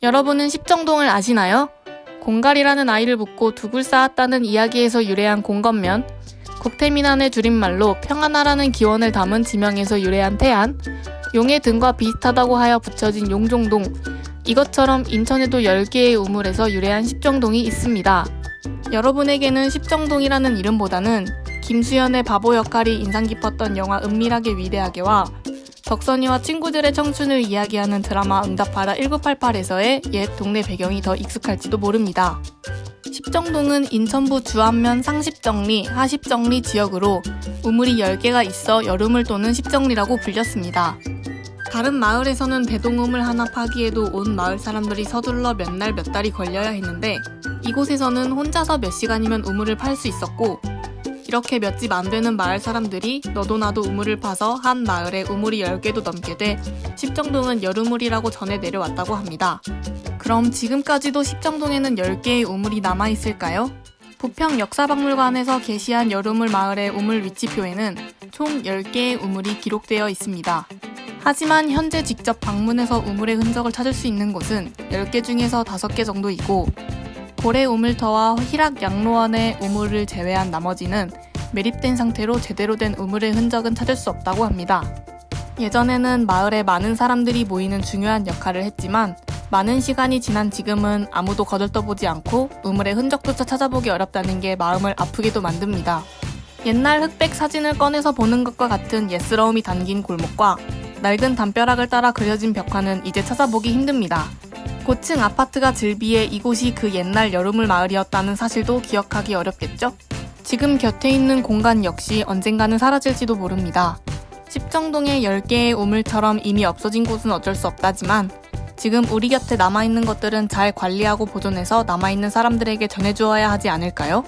여러분은 십정동을 아시나요? 공갈이라는 아이를 묻고 둑을 쌓았다는 이야기에서 유래한 공건면, 국태민안의 줄임말로 평안하라는 기원을 담은 지명에서 유래한 태안, 용의 등과 비슷하다고 하여 붙여진 용종동, 이것처럼 인천에도 10개의 우물에서 유래한 십정동이 있습니다. 여러분에게는 십정동이라는 이름보다는 김수현의 바보 역할이 인상 깊었던 영화 은밀하게 위대하게와 덕선이와 친구들의 청춘을 이야기하는 드라마 응답하라 1988에서의 옛 동네 배경이 더 익숙할지도 모릅니다. 십정동은 인천부 주안면 상십정리, 하십정리 지역으로 우물이 10개가 있어 여름을 도는 십정리라고 불렸습니다. 다른 마을에서는 대동우물 하나 파기에도 온 마을 사람들이 서둘러 몇 날 몇 달이 걸려야 했는데 이곳에서는 혼자서 몇 시간이면 우물을 팔 수 있었고 이렇게 몇 집 안 되는 마을 사람들이 너도 나도 우물을 파서 한 마을에 우물이 10개도 넘게 돼 십정동은 여름물이라고 전해 내려왔다고 합니다. 그럼 지금까지도 십정동에는 10개의 우물이 남아있을까요? 부평 역사박물관에서 게시한 여름물 마을의 우물 위치표에는 총 10개의 우물이 기록되어 있습니다. 하지만 현재 직접 방문해서 우물의 흔적을 찾을 수 있는 곳은 10개 중에서 5개 정도이고 고래 우물터와 희락 양로원의 우물을 제외한 나머지는 매립된 상태로 제대로 된 우물의 흔적은 찾을 수 없다고 합니다. 예전에는 마을에 많은 사람들이 모이는 중요한 역할을 했지만 많은 시간이 지난 지금은 아무도 거들떠보지 않고 우물의 흔적조차 찾아보기 어렵다는 게 마음을 아프게도 만듭니다. 옛날 흑백 사진을 꺼내서 보는 것과 같은 예스러움이 담긴 골목과 낡은 담벼락을 따라 그려진 벽화는 이제 찾아보기 힘듭니다. 고층 아파트가 즐비해 이곳이 그 옛날 여름물 마을이었다는 사실도 기억하기 어렵겠죠? 지금 곁에 있는 공간 역시 언젠가는 사라질지도 모릅니다. 십정동의 10개의 우물처럼 이미 없어진 곳은 어쩔 수 없다지만 지금 우리 곁에 남아있는 것들은 잘 관리하고 보존해서 남아있는 사람들에게 전해주어야 하지 않을까요?